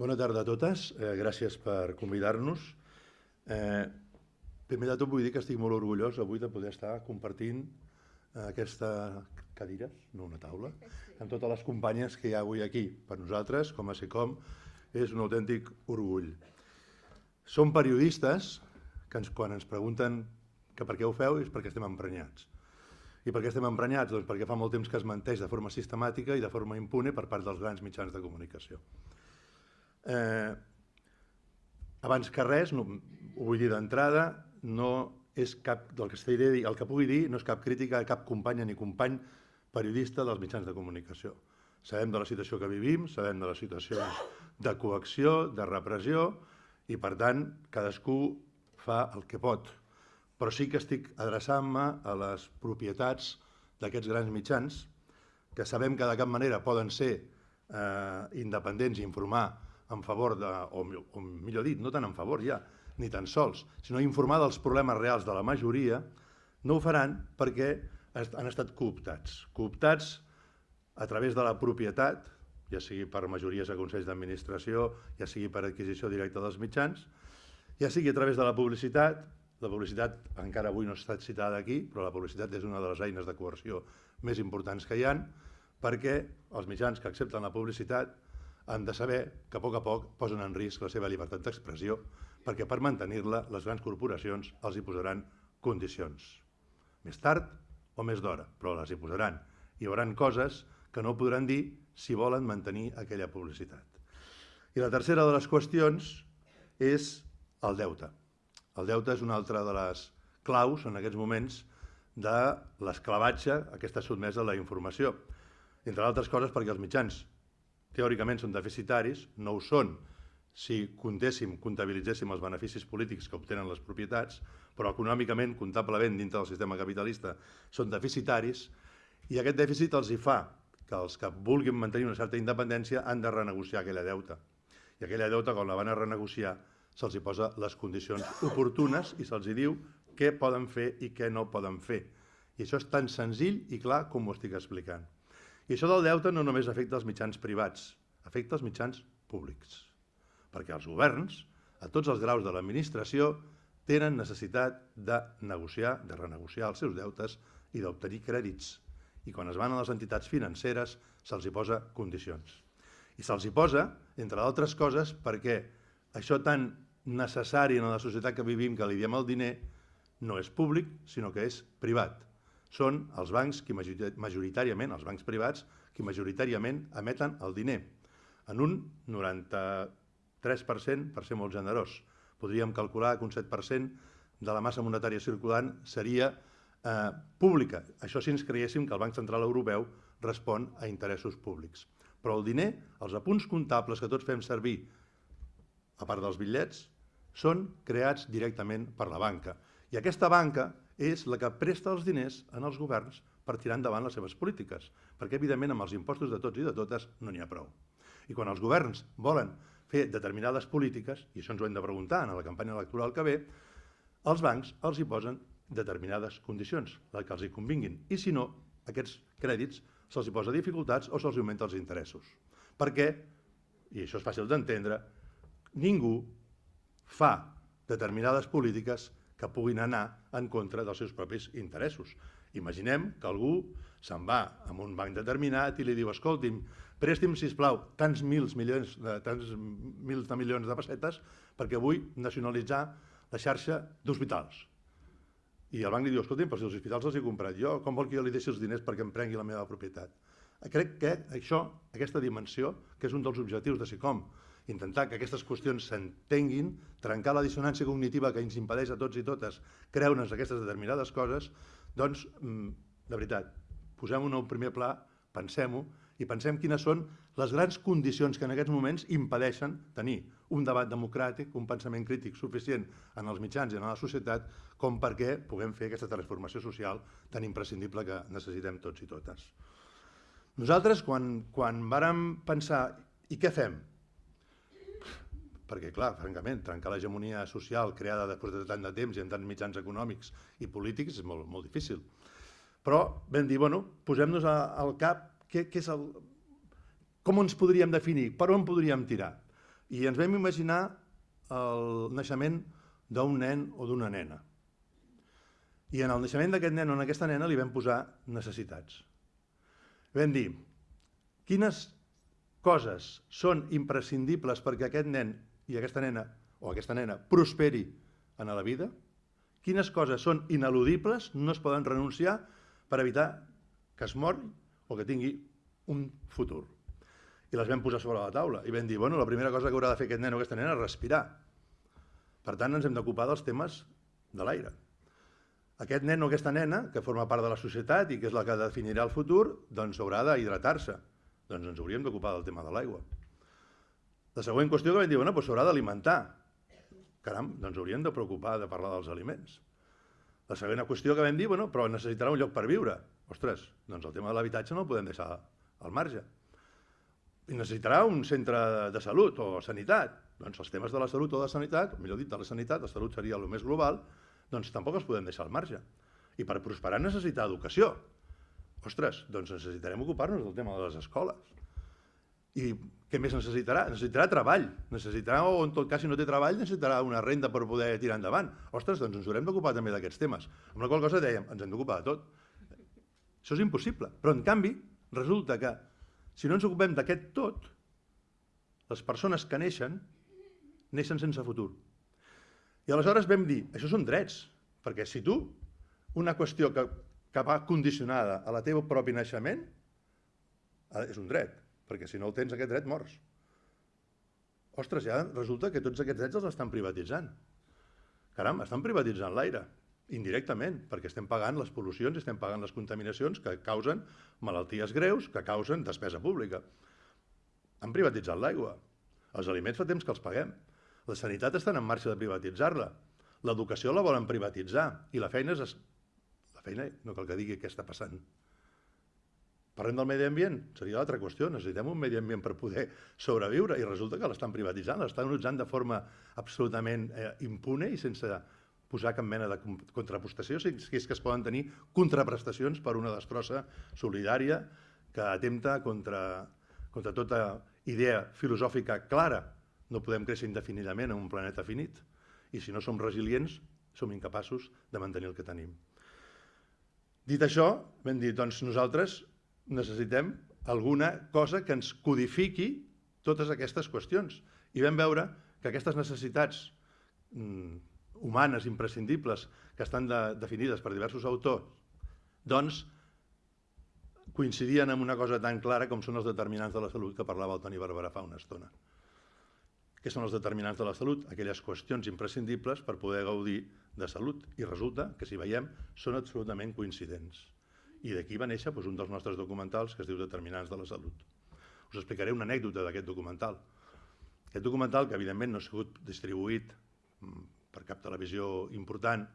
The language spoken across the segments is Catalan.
Bona tarda a totes, eh, gràcies per convidar-nos. Eh, primer de tot vull dir que estic molt orgullós avui de poder estar compartint eh, aquesta cadira, no una taula, amb totes les companyes que hi ha avui aquí. Per nosaltres, com a SECOM, és un autèntic orgull. Som periodistes que ens, quan ens pregunten que per què ho feu és perquè estem emprenyats. I per què estem emprenyats? Doncs perquè fa molt temps que es menteix de forma sistemàtica i de forma impune per part dels grans mitjans de comunicació. Eh, abans que res, no, ho vull dir d'entrada, no és cap, del que dir, el que pugui dir no és cap crítica a cap companya ni company periodista dels mitjans de comunicació. Sabem de la situació que vivim, sabem de les situacions de coacció, de repressió, i per tant cadascú fa el que pot. Però sí que estic adreçant-me a les propietats d'aquests grans mitjans, que sabem que de cap manera poden ser eh, independents i informar en favor de, o, o millor dit, no tant en favor ja, ni tan sols, sinó informar dels problemes reals de la majoria, no ho faran perquè han estat cooptats. Cooptats a través de la propietat, ja sigui per majories a Consells d'Administració, ja sigui per adquisició directa dels mitjans, ja sigui a través de la publicitat, la publicitat encara avui no ha estat citada aquí, però la publicitat és una de les eines de coerció més importants que hi han, perquè els mitjans que accepten la publicitat han de saber que a poc a poc posen en risc la seva llibertat d'expressió perquè per mantenir-la les grans corporacions els hi posaran condicions. Més tard o més d'hora, però les hi posaran. Hi haurà coses que no podran dir si volen mantenir aquella publicitat. I la tercera de les qüestions és el deute. El deute és una altra de les claus en aquests moments de l'esclavatge a què està sotmesa la informació. Entre altres coses perquè els mitjans teòricament són deficitaris, no ho són si comptéssim, comptabilitzéssim els beneficis polítics que obtenen les propietats, però econòmicament, comptablement, dintre del sistema capitalista, són deficitaris, i aquest dèficit els hi fa que els que vulguin mantenir una certa independència han de renegociar aquella deuta. I aquella deuta, quan la van a renegociar, se'ls hi posa les condicions oportunes i se'ls hi diu què poden fer i què no poden fer. I això és tan senzill i clar com ho estic explicant. I això del deute no només afecta els mitjans privats, afecta els mitjans públics, perquè els governs, a tots els graus de l'administració, tenen necessitat de negociar, de renegociar els seus deutes i d'obtenir crèdits. I quan es van a les entitats financeres se'ls hi posa condicions. I se'ls hi posa, entre d'altres coses, perquè això tan necessari en la societat que vivim, que li diem el diner, no és públic, sinó que és privat són els bancs qui majoritàriament, els bancs privats, qui majoritàriament emeten el diner. En un 93%, per ser molt generós. Podríem calcular que un 7% de la massa monetària circulant seria eh, pública. Això si ens creguéssim que el Banc Central Europeu respon a interessos públics. Però el diner, els apunts comptables que tots fem servir, a part dels bitllets, són creats directament per la banca. I aquesta banca és la que presta els diners en els governs per tirar endavant les seves polítiques, perquè evidentment amb els impostos de tots i de totes no n'hi ha prou. I quan els governs volen fer determinades polítiques, i això ens ho hem de preguntar en la campanya electoral que ve, els bancs els hi posen determinades condicions, les que els hi convinguin, i si no, aquests crèdits se'ls hi posa dificultats o se'ls augmenta els interessos. Perquè, i això és fàcil d'entendre, ningú fa determinades polítiques que puguin anar en contra dels seus propis interessos. Imaginem que algú se'n va a un banc determinat i li diu escolti'm, presti'm, sisplau, tants mils milions, de, tants mils de milions de pessetes perquè vull nacionalitzar la xarxa d'hospitals. I el banc li diu, escolti'm, però si els hospitals els he comprat jo, com vol que jo li deixi els diners perquè em prengui la meva propietat? Crec que això, aquesta dimensió, que és un dels objectius de SICOM, intentar que aquestes qüestions s'entenguin, trencar la dissonància cognitiva que ens impedeix a tots i totes creure'ns aquestes determinades coses, doncs, mm, de veritat, posem-ho en un primer pla, pensem-ho i pensem quines són les grans condicions que en aquests moments impedeixen tenir un debat democràtic, un pensament crític suficient en els mitjans i en la societat com perquè puguem fer aquesta transformació social tan imprescindible que necessitem tots i totes. Nosaltres, quan, quan vàrem pensar i què fem? Perquè, clar, francament, trencar l'hegemonia social creada després de tant de temps i en tants mitjans econòmics i polítics és molt, molt difícil. Però vam dir, bueno, posem-nos al cap què, què és el, com ens podríem definir, per on podríem tirar. i ens vam imaginar el naixement d'un nen o d'una nena. I en el naixement d'aquest nen o en aquesta nena li vam posar necessitats. Vam dir, quines coses són imprescindibles perquè aquest nen i aquesta nena o aquesta nena prosperi en la vida, quines coses són ineludibles, no es poden renunciar per evitar que es mori o que tingui un futur. I les vam posar sobre la taula i vam dir, bueno, la primera cosa que haurà de fer aquest nen o aquesta nena és respirar. Per tant, ens hem d'ocupar dels temes de l'aire. Aquest nen o aquesta nena, que forma part de la societat i que és la que definirà el futur, doncs haurà d'hidratar-se. Doncs ens hauríem d'ocupar del tema de l'aigua. La següent qüestió que vam dir, bueno, doncs s'haurà d'alimentar. Caram, doncs hauríem de preocupar de parlar dels aliments. La segona qüestió que vam dir, bueno, però necessitarà un lloc per viure. Ostres, doncs el tema de l'habitatge no el podem deixar al marge. I necessitarà un centre de salut o sanitat. Doncs els temes de la salut o de sanitat, millor dit, de la sanitat, la salut seria el més global, doncs tampoc els podem deixar al marge. I per prosperar necessita educació. Ostres, doncs necessitarem ocupar-nos del tema de les escoles. I què més necessitarà? Necessitarà treball. Necessitarà, o en tot cas, si no té treball, necessitarà una renda per poder tirar endavant. Ostres, doncs ens haurem d'ocupar també d'aquests temes. Amb la qual cosa dèiem, ens hem d'ocupar de tot. Això és impossible. Però, en canvi, resulta que si no ens ocupem d'aquest tot, les persones que neixen, neixen sense futur. I aleshores vam dir, això són drets, perquè si tu, una qüestió que, que va condicionada a la teva propi naixement, eh, és un dret, perquè si no el tens aquest dret mors. Ostres, ja resulta que tots aquests drets els estan privatitzant. Caram, estan privatitzant l'aire indirectament, perquè estem pagant les pol·lucions estem pagant les contaminacions que causen malalties greus, que causen despesa pública. Han privatitzat l'aigua. Els aliments fa temps que els paguem. La sanitat està en marxa de privatitzar-la. L'educació la volen privatitzar. I la feina és... La feina, no cal que digui què està passant. Parlem del medi ambient? Seria l'altra qüestió. Necessitem un medi ambient per poder sobreviure i resulta que l'estan privatitzant, l'estan utilitzant de forma absolutament eh, impune i sense posar cap mena de contrapostació, si és que es poden tenir contraprestacions per una destrossa solidària que atempta contra, contra tota idea filosòfica clara. No podem créixer indefinidament en un planeta finit i si no som resilients som incapaços de mantenir el que tenim. Dit això, vam dir, doncs nosaltres necessitem alguna cosa que ens codifiqui totes aquestes qüestions. I vam veure que aquestes necessitats mmm, humanes imprescindibles que estan de, definides per diversos autors, doncs coincidien en una cosa tan clara com són els determinants de la salut que parlava el Toni Barberà fa una estona. Què són els determinants de la salut? Aquelles qüestions imprescindibles per poder gaudir de salut. I resulta que, si veiem, són absolutament coincidents. I d'aquí va néixer doncs, un dels nostres documentals que es diu Determinants de la salut. Us explicaré una anècdota d'aquest documental. Aquest documental, que evidentment no ha sigut distribuït mm, per cap televisió important,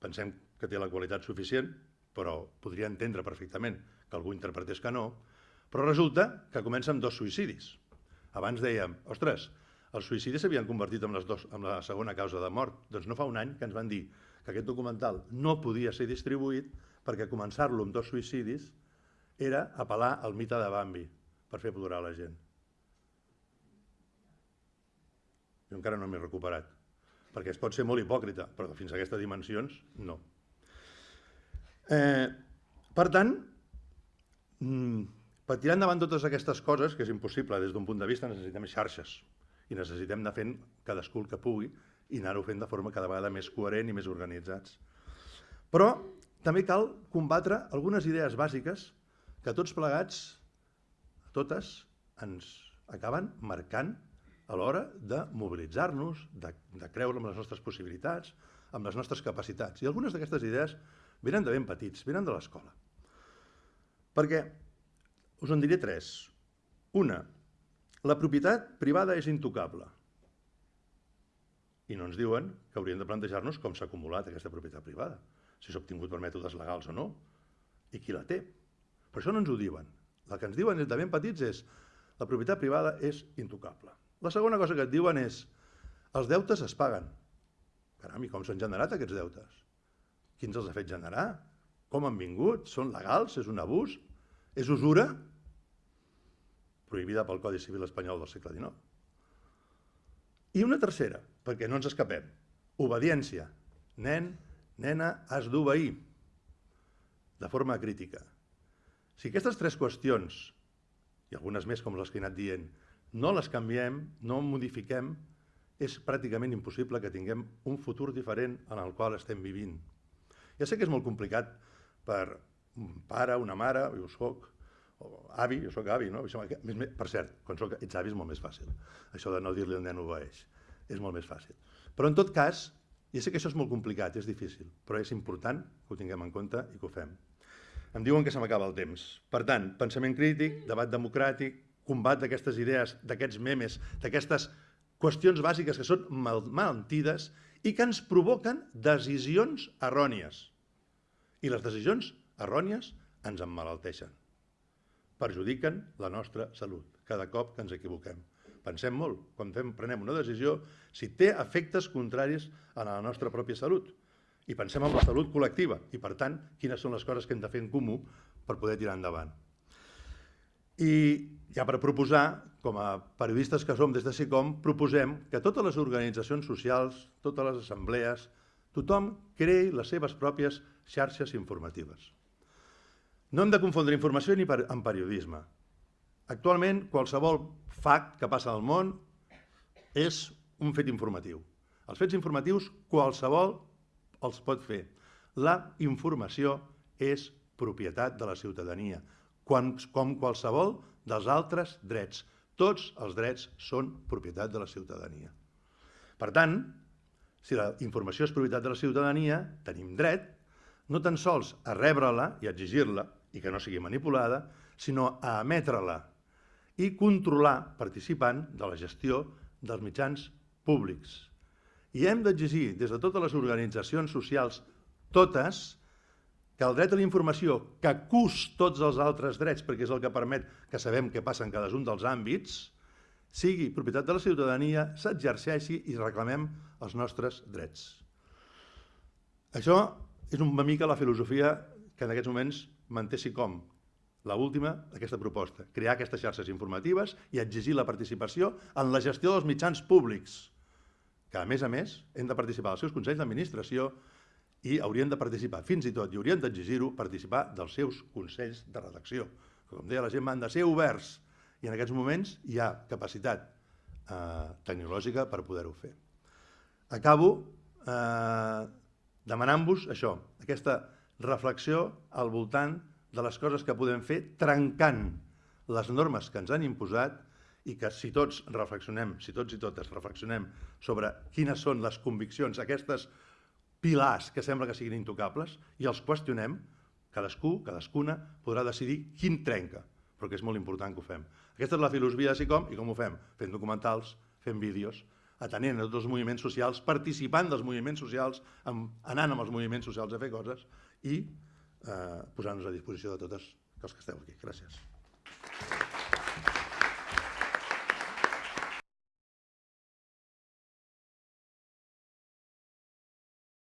pensem que té la qualitat suficient, però podria entendre perfectament que algú interpretés que no, però resulta que comença amb dos suïcidis. Abans dèiem, ostres, els suïcidis s'havien convertit en, les dos, en la segona causa de mort. Doncs no fa un any que ens van dir que aquest documental no podia ser distribuït perquè començar-lo amb dos suïcidis era apel·lar al mite de Bambi per fer plorar la gent. Jo encara no m'he recuperat, perquè es pot ser molt hipòcrita, però fins a aquestes dimensions, no. Eh, per tant, mm, per tirar endavant totes aquestes coses, que és impossible des d'un punt de vista, necessitem xarxes i necessitem anar fent cadascú el que pugui i anar-ho fent de forma cada vegada més coherent i més organitzats. Però també cal combatre algunes idees bàsiques que tots plegats, totes, ens acaben marcant a l'hora de mobilitzar-nos, de, de creure en les nostres possibilitats, amb les nostres capacitats. I algunes d'aquestes idees venen de ben petits, venen de l'escola. Perquè us en diré tres. Una, la propietat privada és intocable. I no ens diuen que hauríem de plantejar-nos com s'ha acumulat aquesta propietat privada, si s'ha obtingut per mètodes legals o no, i qui la té. Per això no ens ho diuen. El que ens diuen de ben petits és la propietat privada és intocable. La segona cosa que et diuen és els deutes es paguen. Caram, i com s'han generat aquests deutes? Qui ens els ha fet generar? Com han vingut? Són legals? És un abús? És usura? prohibida pel Codi Civil espanyol del segle XIX. I una tercera, perquè no ens escapem. Obediència. Nen, nena, has d'obeir. De forma crítica. Si aquestes tres qüestions, i algunes més com les que he anat dient, no les canviem, no modifiquem, és pràcticament impossible que tinguem un futur diferent en el qual estem vivint. Ja sé que és molt complicat per un pare, una mare, jo soc, o avi, jo soc avi, no? Per cert, quan soc, ets avi és molt més fàcil. Això de no dir-li al nen obeeix és molt més fàcil. Però en tot cas, ja sé que això és molt complicat, és difícil, però és important que ho tinguem en compte i que ho fem. Em diuen que se m'acaba el temps. Per tant, pensament crític, debat democràtic, combat d'aquestes idees, d'aquests memes, d'aquestes qüestions bàsiques que són mal mentides i que ens provoquen decisions errònies. I les decisions errònies ens emmalalteixen. Perjudiquen la nostra salut cada cop que ens equivoquem. Pensem molt, quan fem, prenem una decisió, si té efectes contraris a la nostra pròpia salut. I pensem en la salut col·lectiva i, per tant, quines són les coses que hem de fer en comú per poder tirar endavant. I ja per proposar, com a periodistes que som des de SICOM, proposem que totes les organitzacions socials, totes les assemblees, tothom creï les seves pròpies xarxes informatives. No hem de confondre informació ni per, amb periodisme. Actualment, qualsevol fact que passa al món és un fet informatiu. Els fets informatius qualsevol els pot fer. La informació és propietat de la ciutadania, quan, com qualsevol dels altres drets. Tots els drets són propietat de la ciutadania. Per tant, si la informació és propietat de la ciutadania, tenim dret no tan sols a rebre-la i a exigir-la, i que no sigui manipulada, sinó a emetre-la i controlar, participant de la gestió dels mitjans públics. I hem d'exigir des de totes les organitzacions socials, totes, que el dret a la informació, que cus tots els altres drets, perquè és el que permet que sabem què passa en cadascun dels àmbits, sigui propietat de la ciutadania, s'exerceixi i reclamem els nostres drets. Això és una mica la filosofia que en aquests moments manté com la última d'aquesta proposta, crear aquestes xarxes informatives i exigir la participació en la gestió dels mitjans públics, que a més a més hem de participar als seus consells d'administració i haurien de participar, fins i tot, i haurien d'exigir-ho, participar dels seus consells de redacció. Com deia la gent, han de ser oberts i en aquests moments hi ha capacitat eh, tecnològica per poder-ho fer. Acabo eh, demanant-vos això, aquesta reflexió al voltant de les coses que podem fer trencant les normes que ens han imposat i que si tots reflexionem, si tots i totes reflexionem sobre quines són les conviccions, aquestes pilars que sembla que siguin intocables, i els qüestionem, cadascú, cadascuna, podrà decidir quin trenca, però que és molt important que ho fem. Aquesta és la filosofia de SICOM, i com ho fem? Fent documentals, fent vídeos, atenent a tots els moviments socials, participant dels moviments socials, anant amb els moviments socials a fer coses i eh, posar-nos a disposició de totes els que esteu aquí. Gràcies.